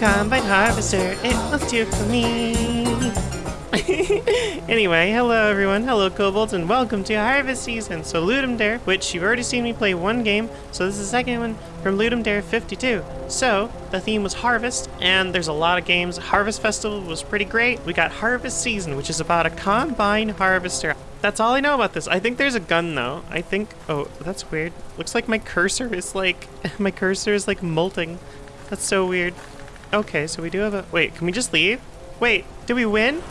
combine harvester, it was too for me. anyway, hello everyone, hello kobolds, and welcome to Harvest Season. So Ludum Dare, which you've already seen me play one game, so this is the second one from Ludum Dare 52. So, the theme was Harvest, and there's a lot of games. Harvest Festival was pretty great. We got Harvest Season, which is about a combine harvester. That's all I know about this. I think there's a gun though. I think, oh, that's weird. Looks like my cursor is like, my cursor is like molting. That's so weird. Okay, so we do have a, wait, can we just leave? Wait, did we win?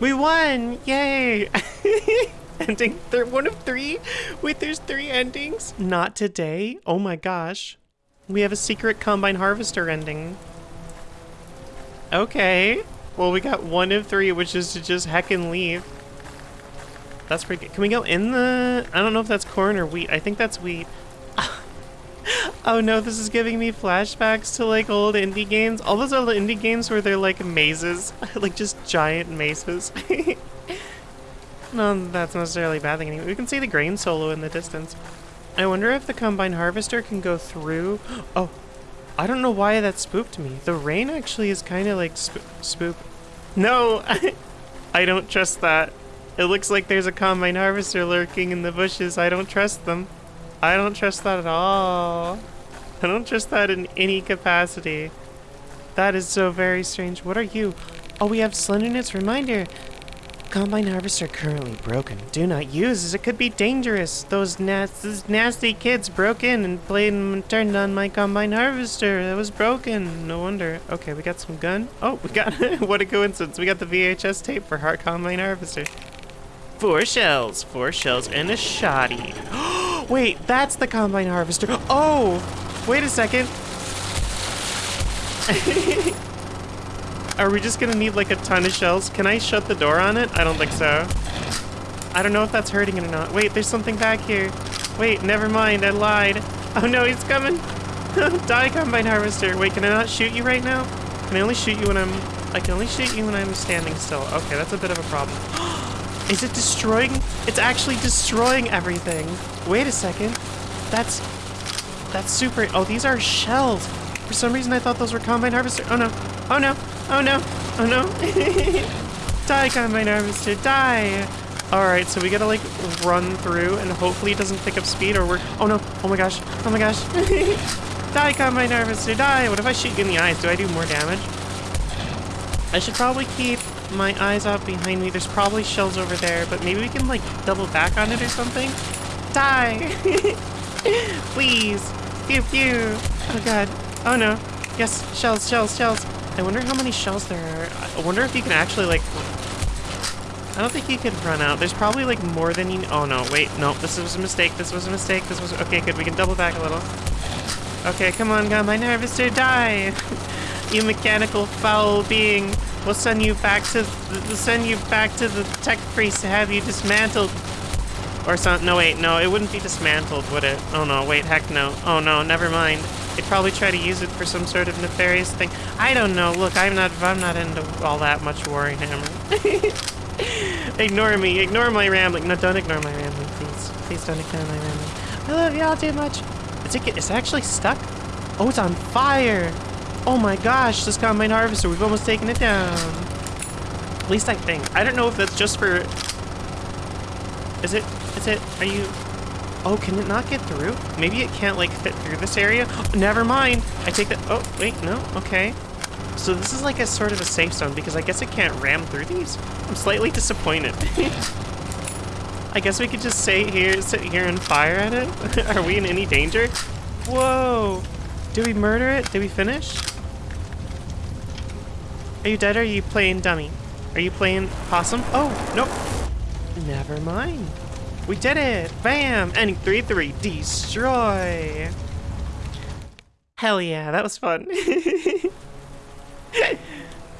We won! Yay! Ending third one of three? Wait, there's three endings? Not today? Oh my gosh. We have a secret Combine Harvester ending. Okay. Well, we got one of three, which is to just heckin' leave. That's pretty good. Can we go in the... I don't know if that's corn or wheat. I think that's wheat. Oh no, this is giving me flashbacks to like old indie games. All those old indie games where they're like mazes. like just giant mazes. no, that's not necessarily a bad thing anyway. We can see the grain silo in the distance. I wonder if the Combine Harvester can go through... Oh, I don't know why that spooked me. The rain actually is kind of like sp spook. No, I don't trust that. It looks like there's a Combine Harvester lurking in the bushes. I don't trust them. I don't trust that at all. I don't trust that in any capacity. That is so very strange. What are you? Oh, we have slenderness reminder. Combine harvester currently broken. Do not use as it could be dangerous. Those, nas nasty kids broke in and played and turned on my combine harvester. That was broken. No wonder. Okay, we got some gun. Oh, we got, what a coincidence. We got the VHS tape for Heart Combine Harvester. Four shells, four shells, and a shoddy. Wait, that's the combine harvester. Oh, wait a second. Are we just gonna need like a ton of shells? Can I shut the door on it? I don't think so. I don't know if that's hurting it or not. Wait, there's something back here. Wait, never mind, I lied. Oh no, he's coming. Die, Combine Harvester. Wait, can I not shoot you right now? Can I only shoot you when I'm... I can only shoot you when I'm standing still. Okay, that's a bit of a problem. Is it destroying? It's actually destroying everything. Wait a second. That's... That's super... Oh, these are shells. For some reason, I thought those were Combine Harvester. Oh no. Oh no. Oh no! Oh no! die, Combine Harvester, die! Alright, so we gotta like run through and hopefully it doesn't pick up speed or we're- Oh no! Oh my gosh! Oh my gosh! die, Combine Harvester, die! What if I shoot you in the eyes? Do I do more damage? I should probably keep my eyes out behind me. There's probably shells over there, but maybe we can like double back on it or something? Die! Please! Pew pew! Oh god. Oh no. Yes, shells, shells, shells. I wonder how many shells there are. I wonder if you can actually, like... I don't think you can run out. There's probably, like, more than you... Oh, no. Wait. No. This was a mistake. This was a mistake. This was... Okay, good. We can double back a little. Okay, come on, nervous to die. you mechanical foul being. We'll send you back to... We'll send you back to the tech priest to have you dismantled. Or some... No, wait. No, it wouldn't be dismantled, would it? Oh, no. Wait. Heck no. Oh, no. Never mind. They'd probably try to use it for some sort of nefarious thing. I don't know. Look, I'm not I'm not into all that much Warhammer. ignore me. Ignore my rambling. No, don't ignore my rambling, please. Please don't ignore my rambling. I love y'all too much. Is it it's actually stuck? Oh, it's on fire. Oh my gosh, this combine harvester. We've almost taken it down. At least I think. I don't know if that's just for... Is it? Is it? Are you... Oh, can it not get through? Maybe it can't, like, fit through this area? Never mind! I take that- Oh, wait, no? Okay. So this is like a sort of a safe zone, because I guess it can't ram through these? I'm slightly disappointed. I guess we could just stay here, sit here and fire at it? Are we in any danger? Whoa! Did we murder it? Did we finish? Are you dead or are you playing dummy? Are you playing possum? Oh, nope. Never mind. We did it! Bam! Ending 3-3. Destroy! Hell yeah, that was fun.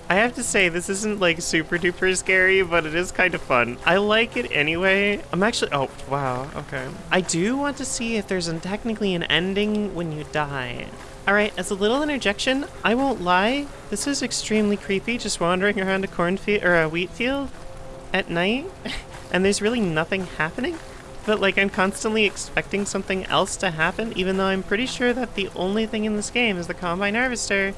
I have to say, this isn't like super duper scary, but it is kind of fun. I like it anyway. I'm actually, oh, wow, okay. I do want to see if there's technically an ending when you die. All right, as a little interjection, I won't lie. This is extremely creepy, just wandering around a cornfield or a wheat field at night, and there's really nothing happening. but like I'm constantly expecting something else to happen, even though I'm pretty sure that the only thing in this game is the Combine Harvester.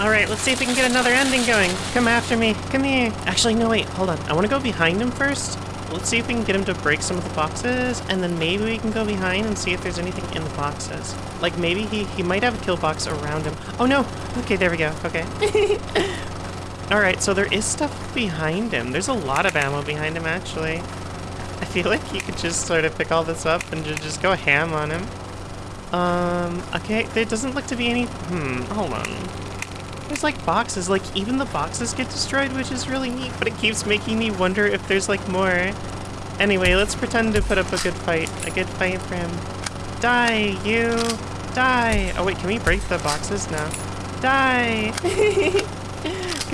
Alright, let's see if we can get another ending going. Come after me. Come here. Actually, no, wait. Hold on. I want to go behind him first. Let's see if we can get him to break some of the boxes, and then maybe we can go behind and see if there's anything in the boxes. Like, maybe he, he might have a kill box around him. Oh, no. Okay, there we go. Okay. Alright, so there is stuff behind him. There's a lot of ammo behind him, actually. I feel like you could just sort of pick all this up and ju- just go ham on him. Um, okay, there doesn't look to be any... Hmm, hold on. There's like boxes, like even the boxes get destroyed, which is really neat, but it keeps making me wonder if there's like more. Anyway, let's pretend to put up a good fight. A good fight for him. Die, you! Die! Oh wait, can we break the boxes now? Die!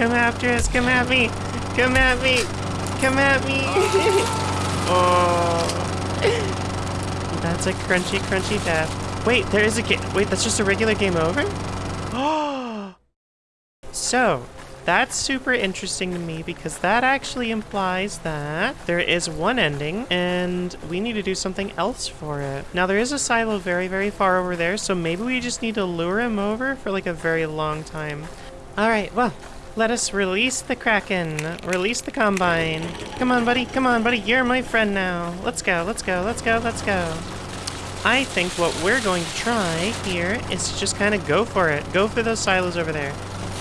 come after us, come at me! Come at me! Come at me! oh. That's a crunchy, crunchy death. Wait, there is a game. Wait, that's just a regular game over? Oh! So, that's super interesting to me because that actually implies that there is one ending and we need to do something else for it. Now, there is a silo very, very far over there, so maybe we just need to lure him over for like a very long time. All right, well, let us release the Kraken. Release the Combine. Come on, buddy. Come on, buddy. You're my friend now. Let's go, let's go, let's go, let's go. I think what we're going to try here is to just kind of go for it. Go for those silos over there.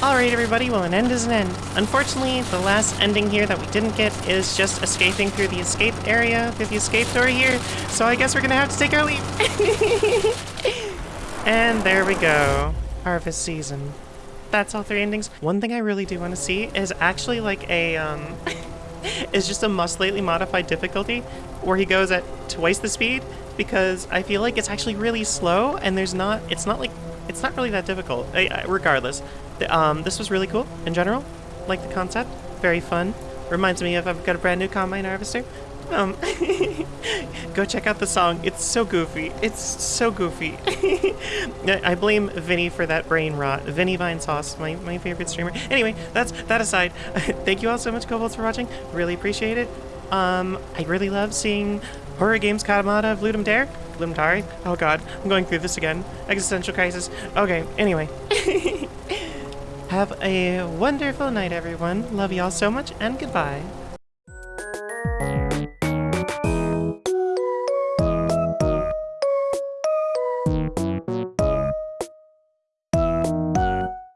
Alright everybody, well an end is an end. Unfortunately, the last ending here that we didn't get is just escaping through the escape area, through the escape door here, so I guess we're gonna have to take our leave. and there we go. Harvest season. That's all three endings. One thing I really do want to see is actually like a, um, is just a must lately modified difficulty where he goes at twice the speed because I feel like it's actually really slow and there's not, it's not like, it's not really that difficult. I, I, regardless, the, um, this was really cool in general. Like the concept, very fun. Reminds me of I've got a brand new combine harvester. Um, go check out the song. It's so goofy. It's so goofy. I blame Vinny for that brain rot. Vinny Vinesauce, my, my favorite streamer. Anyway, that's that aside. Thank you all so much, Kobolds, for watching. Really appreciate it. Um, I really love seeing horror games out of Ludum Dare. Ludum Dare? Oh god, I'm going through this again. Existential crisis. Okay, anyway. Have a wonderful night, everyone. Love you all so much, and goodbye.